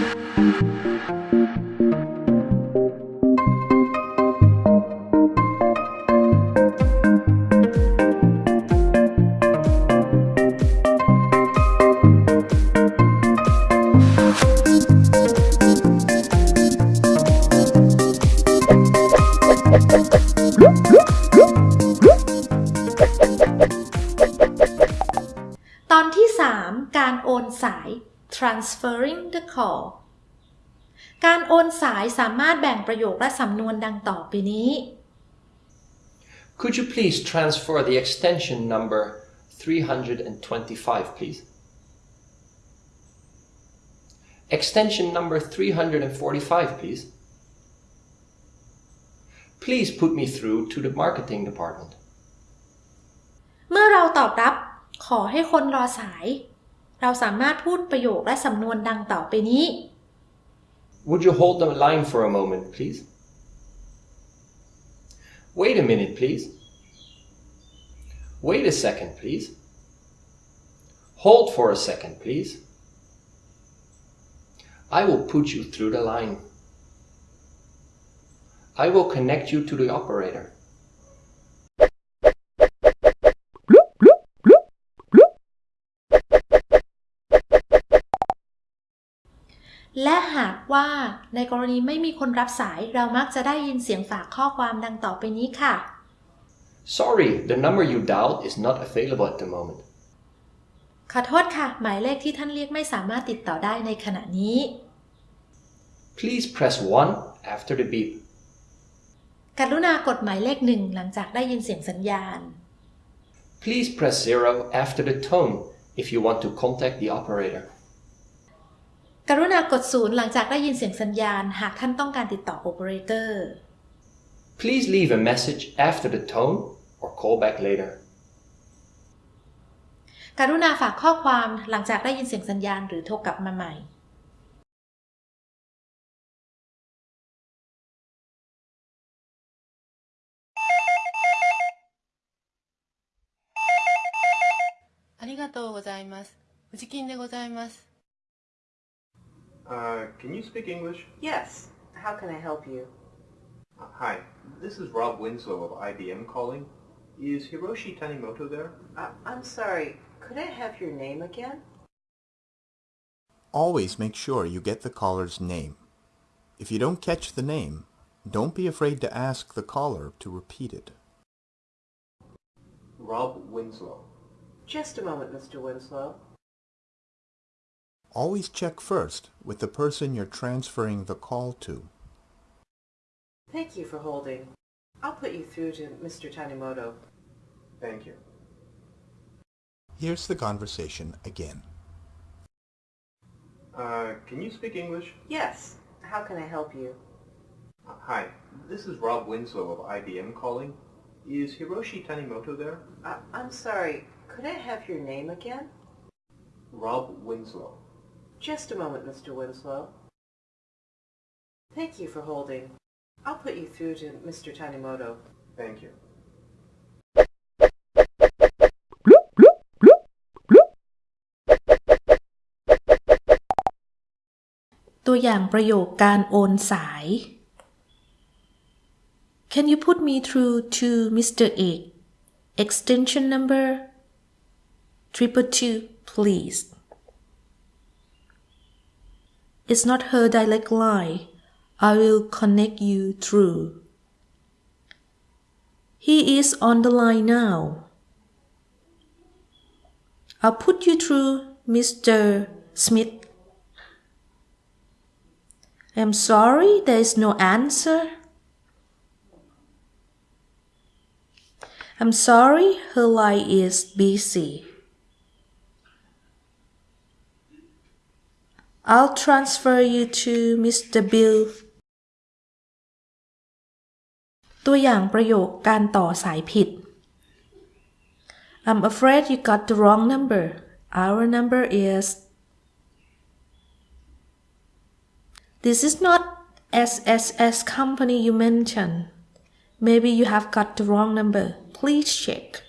ตอนที่ 3 การโอนสาย transferring the call การโอนสายสามารถแบ่งประโยคและสำนวนดังต่อไปนี้ Could you please transfer the extension number 325, please? Extension number 345, please. Please put me through to the marketing department. เมื่อเราตอบรับขอให้คนรอสาย เราสามารถพูดประโยคและสำนวนดังต่อไปนี้ Would you hold the line for a moment, please? Wait a minute, please. Wait a second, please. Hold for a second, please. I will put you through the line. I will connect you to the operator. ในกรณีไม่มีคนรับสาย เรามักจะได้ยินเสียงฝากข้อความดังต่อไปนี้ค่ะ Sorry, the number you dialed is not available at the moment. ขอโทษค่ะ หมายเลขที่ท่านเรียกไม่สามารถติดต่อได้ในขณะนี้ Please press 1 after the beep. กรุณากดหมายเลขหนึ่งหลังจากได้ยินเสียงสัญญาณ Please press 0 after the tone if you want to contact the operator. กรุณากดศูนย์หลังจากได้ยินเสียงสัญญาณ หากท่านต้องการติดต่อโอเปอเรเตอร์ Please leave a message after the tone or call back later. กรุณาฝากข้อความหลังจากได้ยินเสียงสัญญาณหรือโทรกลับมาใหม่ ありがとうございます。藤金でございます。 Uh, can you speak English? Yes. How can I help you? Uh, hi, this is Rob Winslow of IBM calling. Is Hiroshi Tanimoto there? Uh, I'm sorry. Could I have your name again? Always make sure you get the caller's name. If you don't catch the name, don't be afraid to ask the caller to repeat it. Rob Winslow. Just a moment, Mr. Winslow. Always check first with the person you're transferring the call to. Thank you for holding. I'll put you through to Mr. Tanimoto. Thank you. Here's the conversation again. Uh, can you speak English? Yes. How can I help you? Uh, hi, this is Rob Winslow of IBM calling. Is Hiroshi Tanimoto there? Uh, I'm sorry. Could I have your name again? Rob Winslow. Just a moment, Mr. Winslow. Thank you for holding. I'll put you through to Mr. Tanimoto. Thank you. Can you put me through to Mr. A extension number triple two please it's not her direct line I will connect you through He is on the line now I'll put you through Mr. Smith I'm sorry, there is no answer. I'm sorry, her line is busy. I'll transfer you to Mr. Bill. ตัวอย่างประโยคการต่อสายผิด I'm afraid you got the wrong number. Our number is This is not SSS company you mentioned. Maybe you have got the wrong number. Please check.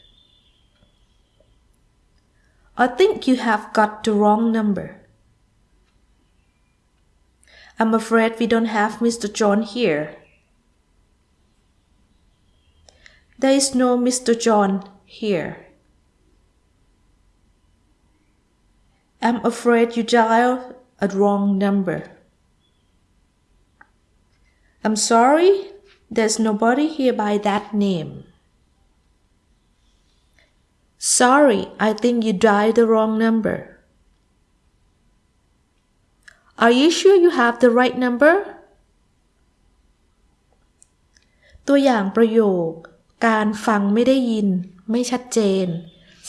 I think you have got the wrong number. I'm afraid we don't have Mr. John here. There is no Mr. John here. I'm afraid you dialed a wrong number. I'm sorry, there's nobody here by that name. Sorry, I think you dialed the wrong number. Are you sure you have the right number? ตัวอย่างประโยค การฟังไม่ได้ยิน ไม่ชัดเจน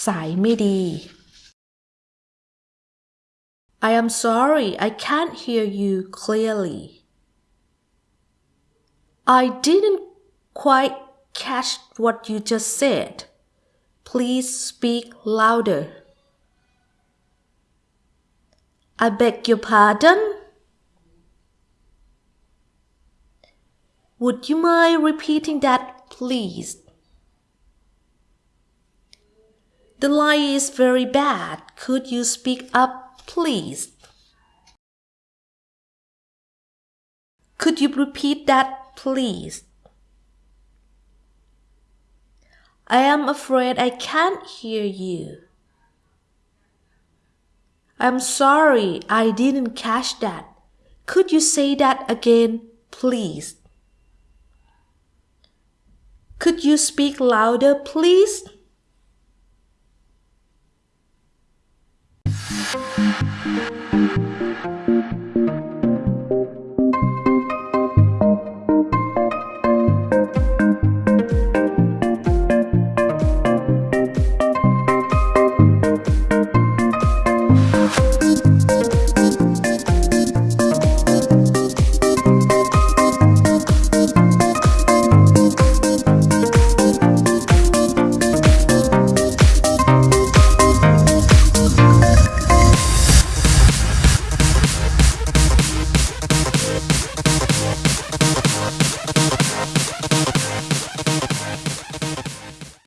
สายไม่ดี I am sorry I can't hear you clearly I didn't quite catch what you just said Please speak louder I beg your pardon? Would you mind repeating that please? The line is very bad. Could you speak up please? Could you repeat that please? I am afraid I can't hear you I'm sorry I didn't catch that. Could you say that again, please? Could you speak louder, please?